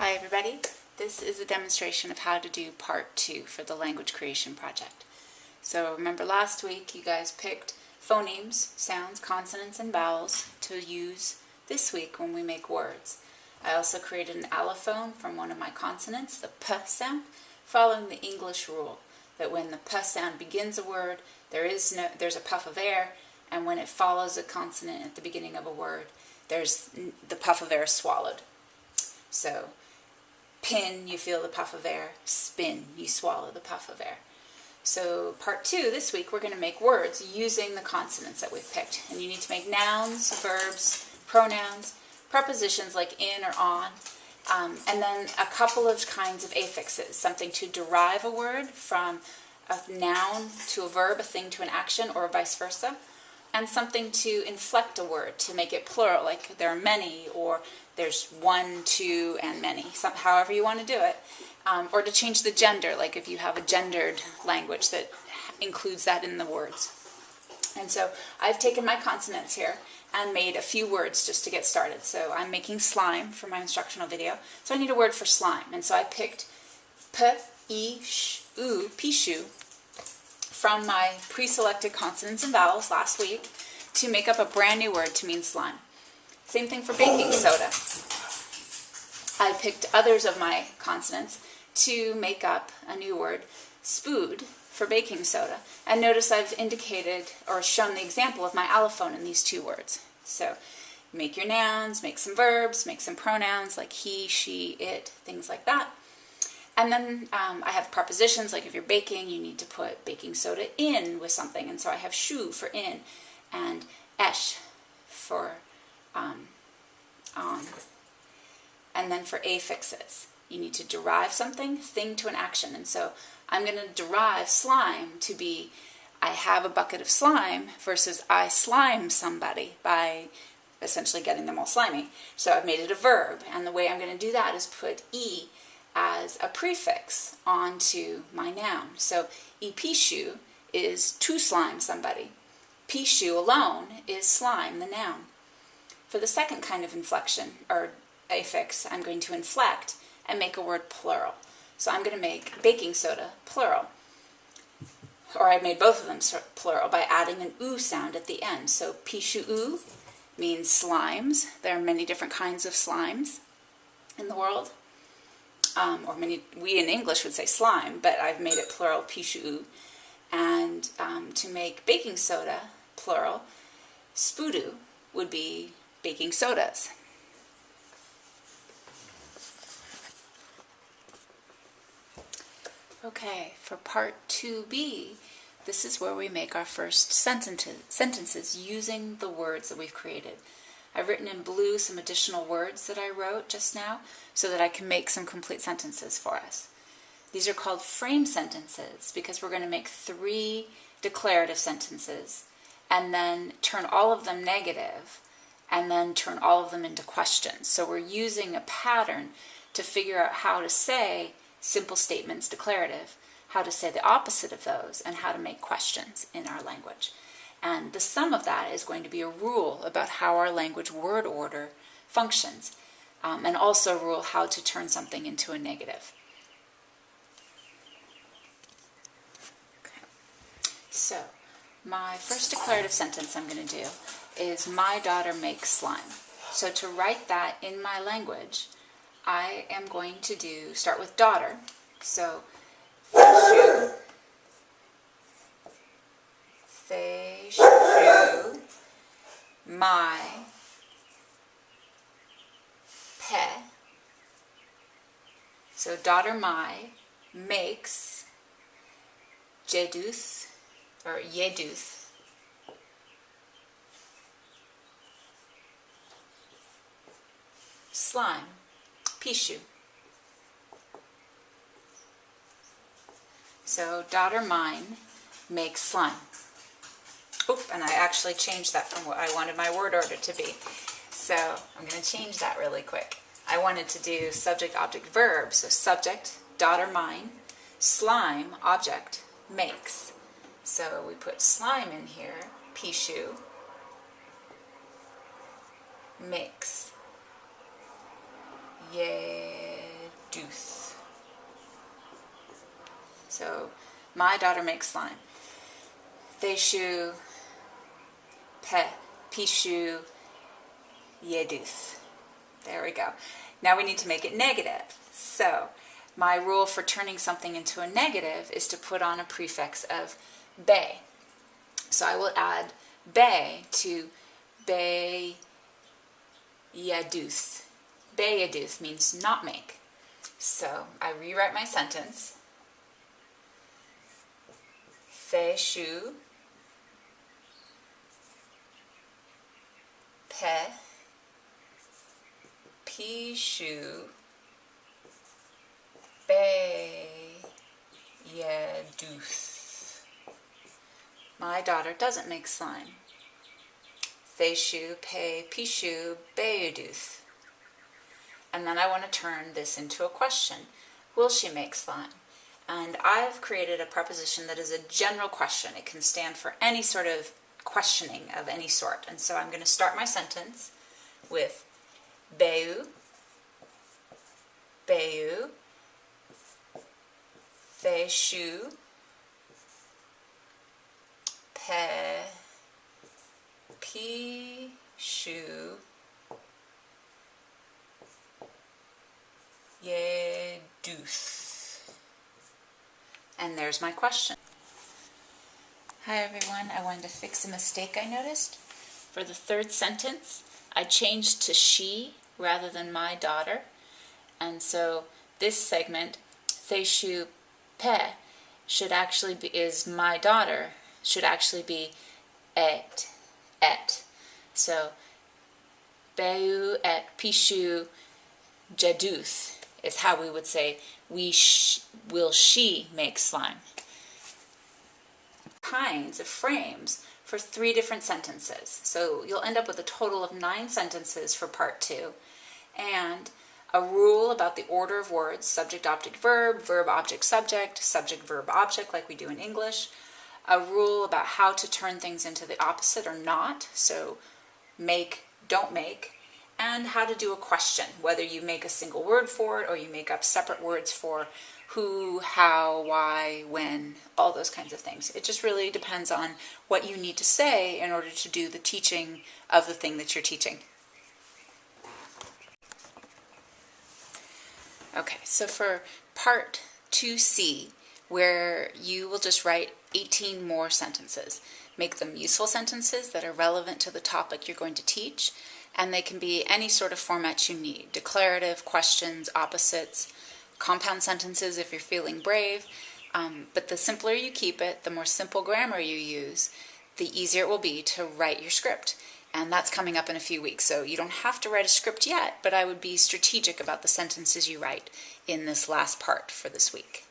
Hi everybody. This is a demonstration of how to do part two for the language creation project. So remember last week you guys picked phonemes, sounds, consonants, and vowels to use this week when we make words. I also created an allophone from one of my consonants, the p sound, following the English rule that when the p sound begins a word, there is no there's a puff of air, and when it follows a consonant at the beginning of a word, there's the puff of air is swallowed. So pin, you feel the puff of air. Spin, you swallow the puff of air. So part two, this week, we're going to make words using the consonants that we've picked. And you need to make nouns, verbs, pronouns, prepositions like in or on, um, and then a couple of kinds of affixes, something to derive a word from a noun to a verb, a thing to an action, or vice versa, and something to inflect a word, to make it plural, like there are many, or there's one, two, and many, some, however you want to do it. Um, or to change the gender, like if you have a gendered language that includes that in the words. And so I've taken my consonants here and made a few words just to get started. So I'm making slime for my instructional video. So I need a word for slime. And so I picked p, e, sh, u, pishu from my pre-selected consonants and vowels last week to make up a brand new word to mean slime. Same thing for baking soda. I picked others of my consonants to make up a new word, spood, for baking soda. And notice I've indicated or shown the example of my allophone in these two words. So make your nouns, make some verbs, make some pronouns like he, she, it, things like that. And then um, I have prepositions, like if you're baking, you need to put baking soda in with something. And so I have shu for in and esh for um, on. And then for affixes, you need to derive something, thing to an action. And so I'm going to derive slime to be I have a bucket of slime versus I slime somebody by essentially getting them all slimy. So I've made it a verb. And the way I'm going to do that is put E as a prefix onto my noun. So epishu is to slime somebody. Pishu alone is slime, the noun. For the second kind of inflection, or affix, I'm going to inflect and make a word plural. So I'm going to make baking soda plural. Or I've made both of them plural by adding an oo sound at the end. So pishu oo means slimes. There are many different kinds of slimes in the world um, or many, we in English would say slime, but I've made it plural, pishu. And um, to make baking soda, plural, spudu would be baking sodas. Okay, for part 2b, this is where we make our first sentences, using the words that we've created. I've written in blue some additional words that I wrote just now so that I can make some complete sentences for us. These are called frame sentences because we're going to make three declarative sentences and then turn all of them negative and then turn all of them into questions. So we're using a pattern to figure out how to say simple statements declarative, how to say the opposite of those, and how to make questions in our language. And the sum of that is going to be a rule about how our language word order functions, um, and also a rule how to turn something into a negative. Okay. So, my first declarative sentence I'm going to do is my daughter makes slime. So to write that in my language, I am going to do, start with daughter. So, shoe, shoe, my, pe. So daughter my makes jeduth or yeduth slime, pishu. So daughter mine makes slime. Oop, and I actually changed that from what I wanted my word order to be. So I'm going to change that really quick. I wanted to do subject, object, verb. So subject, daughter mine, slime, object, makes. So we put slime in here, pishu, makes, yeduth. So, my daughter makes slime. Feshu, pe, pishu, yedus. There we go. Now we need to make it negative. So, my rule for turning something into a negative is to put on a prefix of be. So I will add be to be yadus. Be yadus means not make. So I rewrite my sentence. Fe shu pe pi shu be yadus. My daughter doesn't make slime. Feshu, pe, pi pishu, beyuduth. And then I want to turn this into a question. Will she make slime? And I've created a preposition that is a general question. It can stand for any sort of questioning of any sort. And so I'm going to start my sentence with Beu, Beu, Feshu, pe, pi, And there's my question. Hi everyone, I wanted to fix a mistake I noticed. For the third sentence, I changed to she rather than my daughter. And so this segment, Theishu Pe, should actually be is my daughter should actually be et, et. So, Beu et Pishu Jaduth is how we would say, we sh will she make slime. Kinds of frames for three different sentences. So you'll end up with a total of nine sentences for part two. And a rule about the order of words, subject, object, verb, verb, object, subject, subject, verb, object, like we do in English, a rule about how to turn things into the opposite or not, so make, don't make, and how to do a question, whether you make a single word for it or you make up separate words for who, how, why, when, all those kinds of things. It just really depends on what you need to say in order to do the teaching of the thing that you're teaching. Okay, so for part 2C, where you will just write 18 more sentences. Make them useful sentences that are relevant to the topic you're going to teach, and they can be any sort of format you need. Declarative, questions, opposites, compound sentences if you're feeling brave. Um, but the simpler you keep it, the more simple grammar you use, the easier it will be to write your script. And that's coming up in a few weeks. So you don't have to write a script yet, but I would be strategic about the sentences you write in this last part for this week.